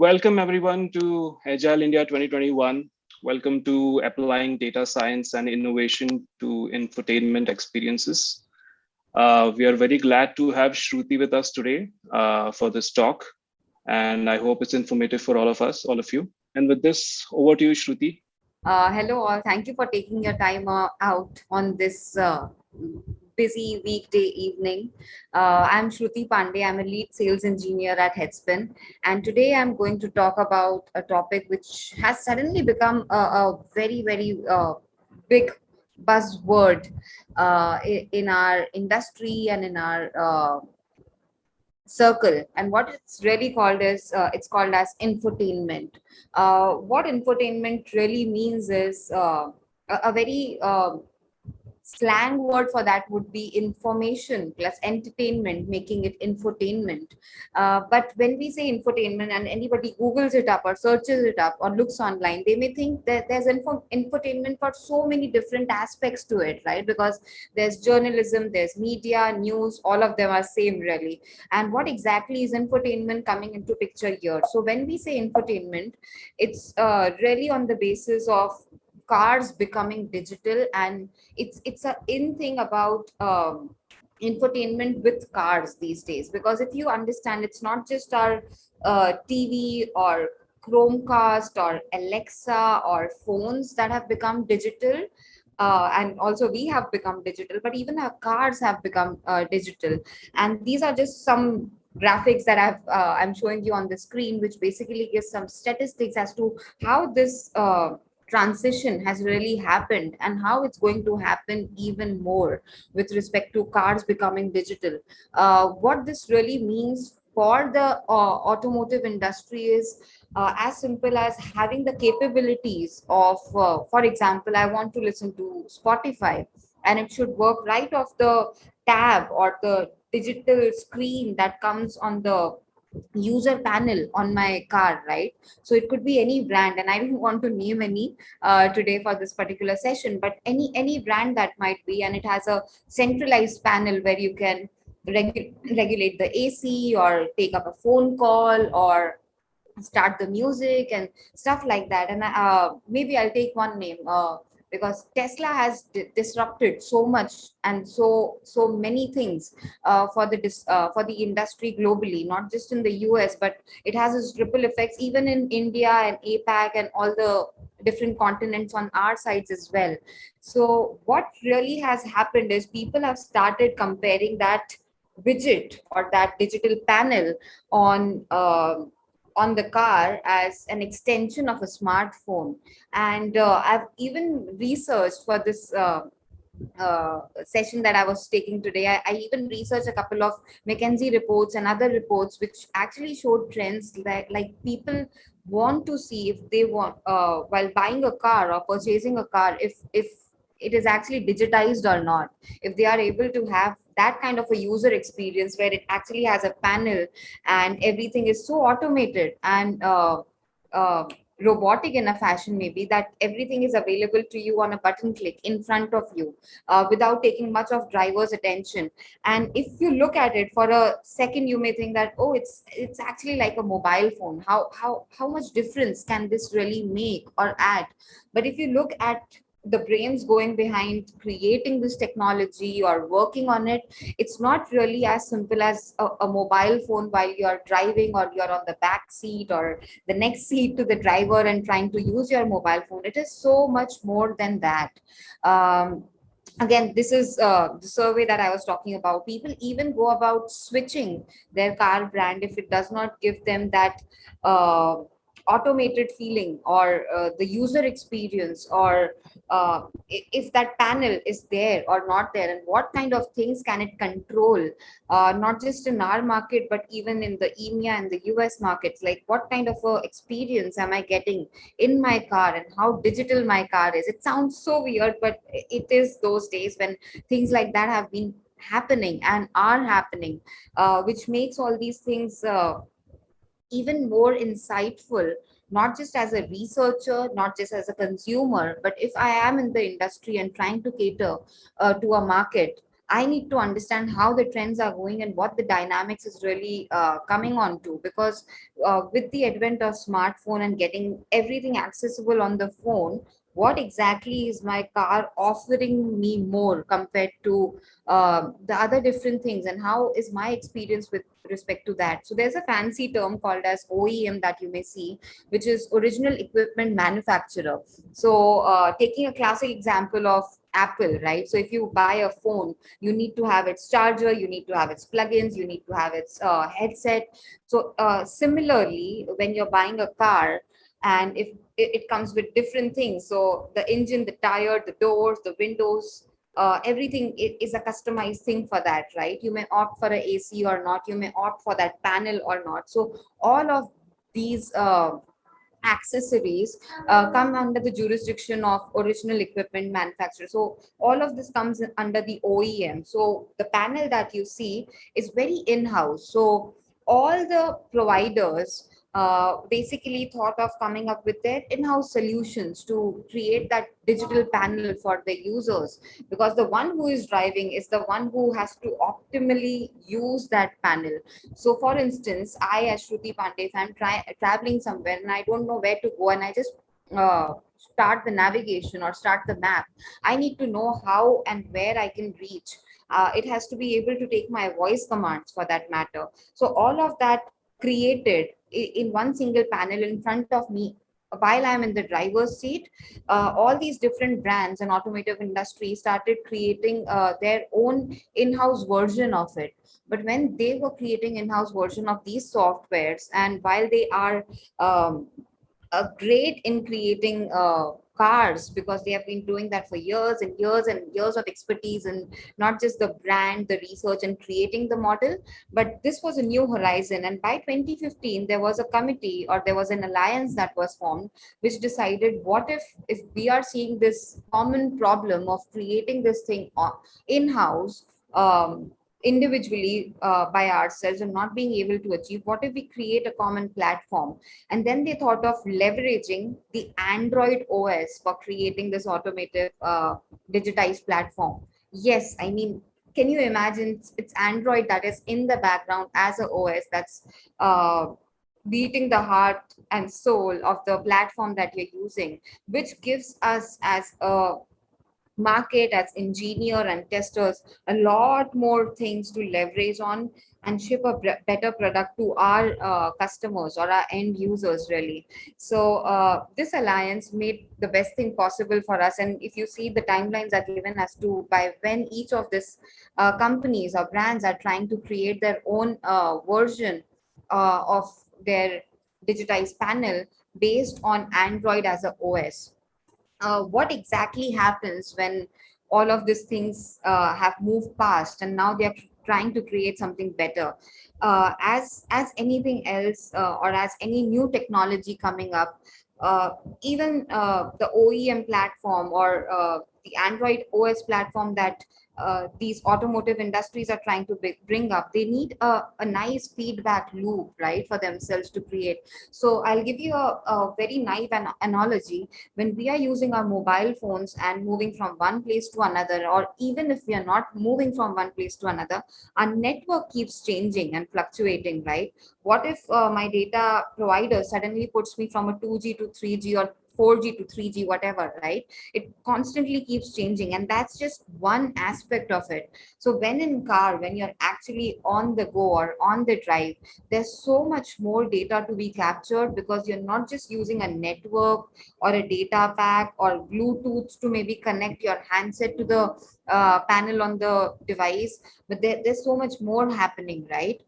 Welcome everyone to Agile India 2021. Welcome to applying data science and innovation to infotainment experiences. Uh, we are very glad to have Shruti with us today uh, for this talk. And I hope it's informative for all of us, all of you. And with this, over to you, Shruti. Uh, hello all, thank you for taking your time uh, out on this uh, busy weekday evening. Uh, I'm Shruti Pandey. I'm a lead sales engineer at Headspin. And today I'm going to talk about a topic which has suddenly become a, a very, very uh, big buzzword uh, in our industry and in our uh, circle and what it's really called is uh, it's called as infotainment uh, what infotainment really means is uh, a, a, very um, slang word for that would be information plus entertainment, making it infotainment. Uh, but when we say infotainment and anybody Googles it up or searches it up or looks online, they may think that there's info infotainment for so many different aspects to it, right? Because there's journalism, there's media, news, all of them are same really. And what exactly is infotainment coming into picture here? So when we say infotainment, it's uh, really on the basis of cars becoming digital and it's it's a in thing about um, infotainment with cars these days because if you understand it's not just our uh, tv or chromecast or alexa or phones that have become digital uh, and also we have become digital but even our cars have become uh, digital. And these are just some graphics that I've, uh, I'm showing you on the screen, which basically gives some statistics as to how this uh, transition has really happened and how it's going to happen even more with respect to cars becoming digital. Uh, what this really means for the uh, automotive industry is uh, as simple as having the capabilities of, uh, for example, I want to listen to Spotify and it should work right off the tab or the digital screen that comes on the user panel on my car right? So it could be any brand and i don't want to name any uh, today for this particular session but any any brand that might be and it has a centralized panel where you can regu regulate the ac or take up a phone call or start the music and stuff like that. And uh, maybe i'll take one name uh, because Tesla has disrupted so much and so so many things uh, for the uh, for the industry globally, not just in the US, but it has its ripple effects even in India and APAC and all the different continents on our sides as well. So what really has happened is people have started comparing that widget or that digital panel on uh, on the car as an extension of a smartphone. And uh, I've even researched for this uh, uh, session that I was taking today, I, I, even researched a couple of McKinsey reports and other reports which actually showed trends that like people want to see if they want uh, while buying a car or purchasing a car if if it is actually digitized or not. If they are able to have that kind of a user experience where it actually has a panel and everything is so automated and uh, uh, robotic in a fashion maybe that everything is available to you on a button click in front of you uh, without taking much of driver's attention. And if you look at it for a second you may think that oh it's it's actually like a mobile phone. How how how much difference can this really make or add? But if you look at the brains going behind creating this technology or working on it. It's not really as simple as a, a, mobile phone while you're driving or you're on the back seat or the next seat to the driver and trying to use your mobile phone. It is so much more than that. Um, again this is uh, the survey that i was talking about. People even go about switching their car brand if it does not give them that uh, automated feeling or uh, the user experience or uh, if that panel is there or not there and what kind of things can it control uh, not just in our market but even in the EMEA and the US markets? Like what kind of experience am I getting in my car and how digital my car is? It sounds so weird but it is those days when things like that have been happening and are happening uh, which makes all these things uh, even more insightful not just as a researcher not just as a consumer but if i am in the industry and trying to cater uh, to a market I need to understand how the trends are going and what the dynamics is really uh, coming on to. Because uh, with the advent of smartphone and getting everything accessible on the phone, what exactly is my car offering me more compared to uh, the other different things? And how is my experience with respect to that? So there's a fancy term called as oem that you may see which is original equipment manufacturer. So uh, taking a classic example of apple right? So if you buy a phone you need to have its charger you need to have its plugins you need to have its uh, headset. So uh, similarly when you're buying a car and if it, it, comes with different things. So the engine the tire the doors the windows uh, everything is a customized thing for that right? You may opt for a ac or not. You may opt for that panel or not. So all of these uh, accessories uh, come under the jurisdiction of original equipment manufacturer. So all of this comes under the oem so the panel that you see is very in-house. So all the providers uh, basically thought of coming up with their in-house solutions to create that digital panel for the users. Because the one who is driving is the one who has to optimally use that panel. So for instance i as shruti pandey if i'm traveling somewhere and i don't know where to go and i just uh, start the navigation or start the map i need to know how and where i can reach. Uh, it has to be able to take my voice commands for that matter. So all of that created in one single panel in front of me while I'm in the driver's seat, uh, all these different brands and automotive industry started creating uh, their own in-house version of it. But when they were creating in-house version of these softwares, and while they are um, great in creating uh, cars because they have been doing that for years and years and years of expertise and not just the brand the research and creating the model but this was a new horizon. And by 2015 there was a committee or there was an alliance that was formed which decided what if if we are seeing this common problem of creating this thing in-house um, individually uh, by ourselves and not being able to achieve what if we create a common platform? And then they thought of leveraging the android os for creating this automated uh, digitized platform. Yes i mean can you imagine? It's android that is in the background as a os that's uh, beating the heart and soul of the platform that you're using which gives us as a market as engineer and testers a lot more things to leverage on and ship a better product to our uh, customers or our end users really. So uh, this alliance made the best thing possible for us. And if you see the timelines are given as to by when each of these uh, companies or brands are trying to create their own uh, version uh, of their digitized panel based on android as a os uh, what exactly happens when all of these things uh, have moved past and now they're trying to create something better? Uh, as as anything else uh, or as any new technology coming up uh, even uh, the OEM platform or the Android OS platform that uh, these automotive industries are trying to bring up. They need a, a, nice feedback loop right for themselves to create. So i'll give you a, a very naive an analogy. When we are using our mobile phones and moving from one place to another or even if we are not moving from one place to another our network keeps changing and fluctuating right? What if uh, my data provider suddenly puts me from a 2g to 3g or 4G to 3G, whatever, right? It constantly keeps changing. And that's just one aspect of it. So when in car, when you're actually on the go or on the drive, there's so much more data to be captured because you're not just using a network or a data pack or Bluetooth to maybe connect your handset to the uh, panel on the device, but there, there's so much more happening, right?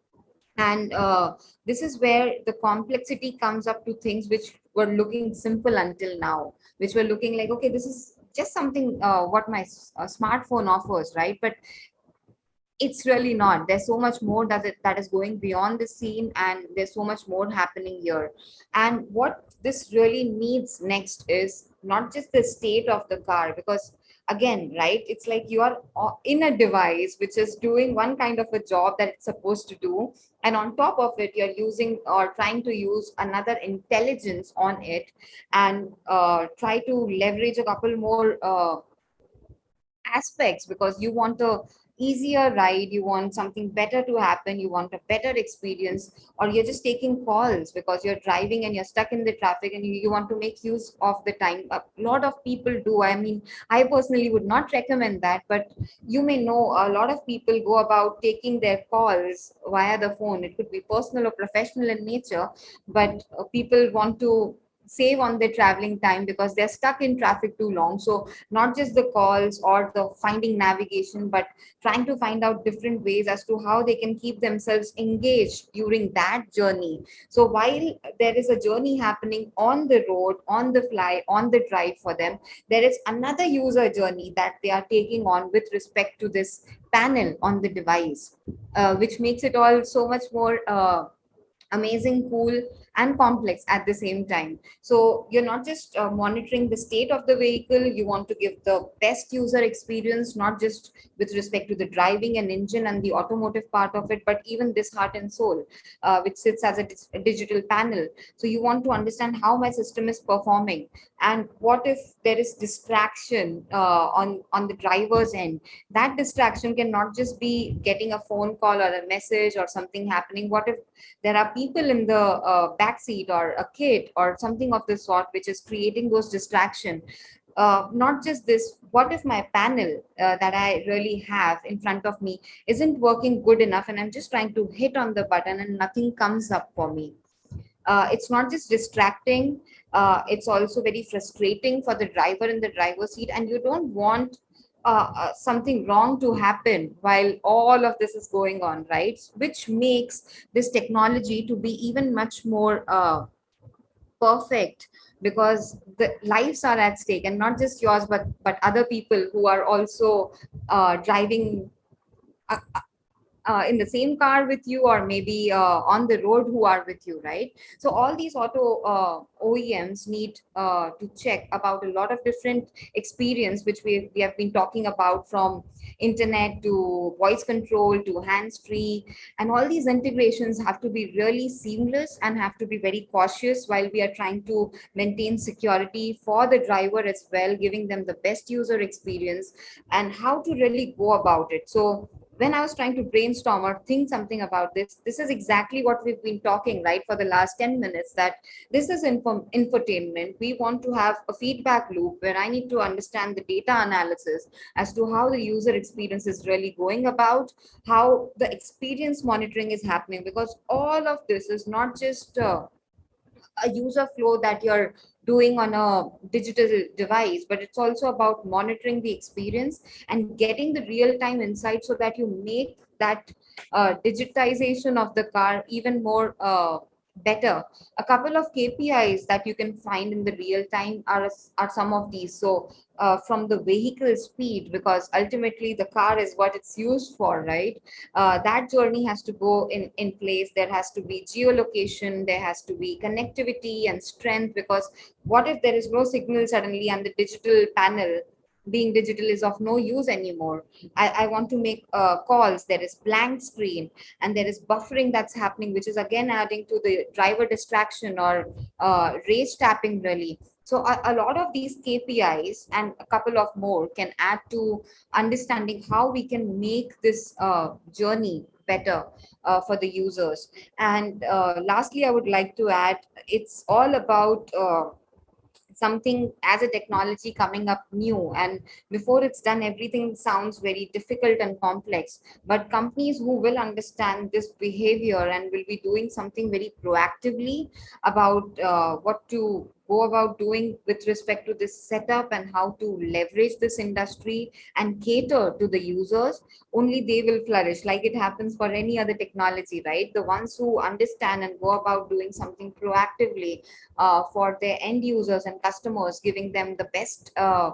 and uh, this is where the complexity comes up to things which were looking simple until now which were looking like okay this is just something uh, what my uh, smartphone offers right? But it's really not. There's so much more that it, that is going beyond the scene and there's so much more happening here. And what this really needs next is not just the state of the car because again right it's like you are uh, in a device which is doing one kind of a job that it's supposed to do and on top of it you're using or trying to use another intelligence on it and uh, try to leverage a couple more uh, aspects because you want to easier ride, you want something better to happen, you want a better experience, or you're just taking calls because you're driving and you're stuck in the traffic and you, you want to make use of the time. A lot of people do. I mean, I personally would not recommend that, but you may know a lot of people go about taking their calls via the phone. It could be personal or professional in nature, but uh, people want to save on their traveling time because they're stuck in traffic too long. So not just the calls or the finding navigation but trying to find out different ways as to how they can keep themselves engaged during that journey. So while there is a journey happening on the road on the fly on the drive for them there is another user journey that they are taking on with respect to this panel on the device uh, which makes it all so much more uh, amazing cool and complex at the same time. So you're not just uh, monitoring the state of the vehicle, you want to give the best user experience, not just with respect to the driving and engine and the automotive part of it, but even this heart and soul, uh, which sits as a, a digital panel. So you want to understand how my system is performing and what if there is distraction uh, on, on the driver's end. That distraction can not just be getting a phone call or a message or something happening. What if there are people in the uh, backseat or a kid or something of the sort which is creating those distraction. Uh, not just this what if my panel uh, that i really have in front of me isn't working good enough and i'm just trying to hit on the button and nothing comes up for me? Uh, it's not just distracting uh, it's also very frustrating for the driver in the driver's seat and you don't want uh, uh, something wrong to happen while all of this is going on, right? Which makes this technology to be even much more uh, perfect because the lives are at stake and not just yours, but but other people who are also uh, driving uh, in the same car with you or maybe uh, on the road who are with you, right? So all these auto uh, OEMs need uh, to check about a lot of different experience, which we, we have been talking about from internet to voice control to hands-free. And all these integrations have to be really seamless and have to be very cautious while we are trying to maintain security for the driver as well, giving them the best user experience and how to really go about it. So when I was trying to brainstorm or think something about this, this is exactly what we've been talking, right, for the last 10 minutes, that this is info infotainment. We want to have a feedback loop where I need to understand the data analysis as to how the user experience is really going about, how the experience monitoring is happening, because all of this is not just uh, a user flow that you're doing on a digital device, but it's also about monitoring the experience and getting the real-time insight so that you make that uh, digitization of the car even more uh, better. A couple of KPIs that you can find in the real time are, are some of these. So uh, from the vehicle speed, because ultimately the car is what it's used for, right? Uh, that journey has to go in, in place. There has to be geolocation, there has to be connectivity and strength, because what if there is no signal suddenly and the digital panel being digital is of no use anymore. I, I want to make uh, calls. There is blank screen and there is buffering that's happening, which is again adding to the driver distraction or uh, race tapping really. So a, a, lot of these KPIs and a couple of more can add to understanding how we can make this uh, journey better uh, for the users. And uh, lastly, I would like to add, it's all about uh, something as a technology coming up new and before it's done everything sounds very difficult and complex. But companies who will understand this behavior and will be doing something very proactively about uh, what to go about doing with respect to this setup and how to leverage this industry and cater to the users, only they will flourish like it happens for any other technology, right? The ones who understand and go about doing something proactively uh, for their end users and customers, giving them the best uh,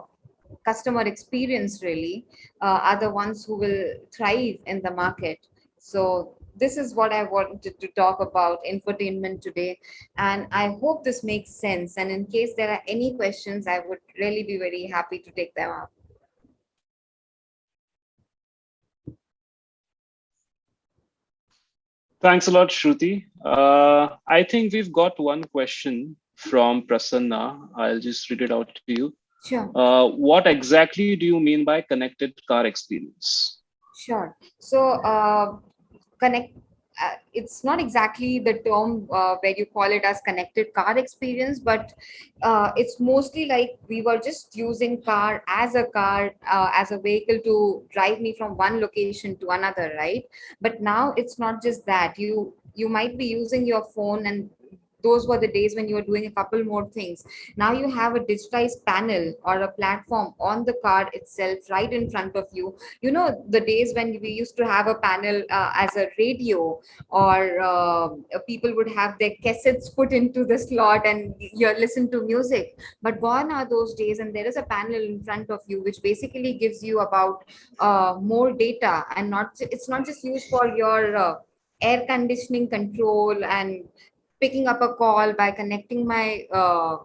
customer experience really uh, are the ones who will thrive in the market. So this is what I wanted to talk about infotainment today. And I hope this makes sense. And in case there are any questions, I would really be very happy to take them up. Thanks a lot, Shruti. Uh, I think we've got one question from Prasanna. I'll just read it out to you. Sure. Uh, what exactly do you mean by connected car experience? Sure. So, uh, connect. Uh, it's not exactly the term uh, where you call it as connected car experience, but uh, it's mostly like we were just using car as a car, uh, as a vehicle to drive me from one location to another, right? But now it's not just that. You you might be using your phone and those were the days when you were doing a couple more things. Now you have a digitized panel or a platform on the card itself right in front of you. You know the days when we used to have a panel uh, as a radio or uh, people would have their cassettes put into the slot and you listen to music. But gone are those days and there is a panel in front of you which basically gives you about uh, more data and not it's not just used for your uh, air conditioning control and picking up a call by connecting my uh,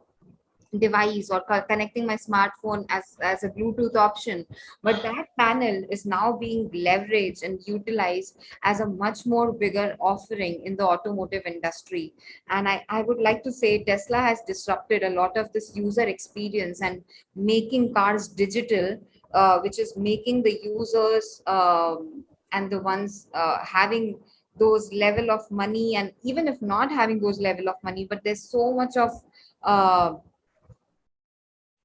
device or co- connecting my smartphone as, as a Bluetooth option. But that panel is now being leveraged and utilized as a much more bigger offering in the automotive industry. And I, I would like to say Tesla has disrupted a lot of this user experience and making cars digital, uh, which is making the users um, and the ones uh, having those level of money and even if not having those level of money but there's so much of uh,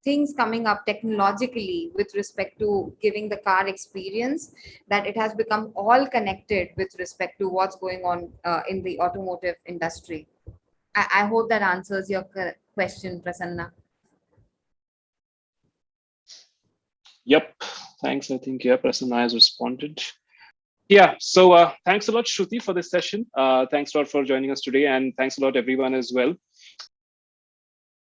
things coming up technologically with respect to giving the car experience that it has become all connected with respect to what's going on uh, in the automotive industry I, I hope that answers your question prasanna Yep. Thanks. I think, yeah, Prasanna has responded. Yeah, so uh, thanks a lot, Shruti, for this session. Uh, thanks a lot for joining us today, and thanks a lot, everyone, as well.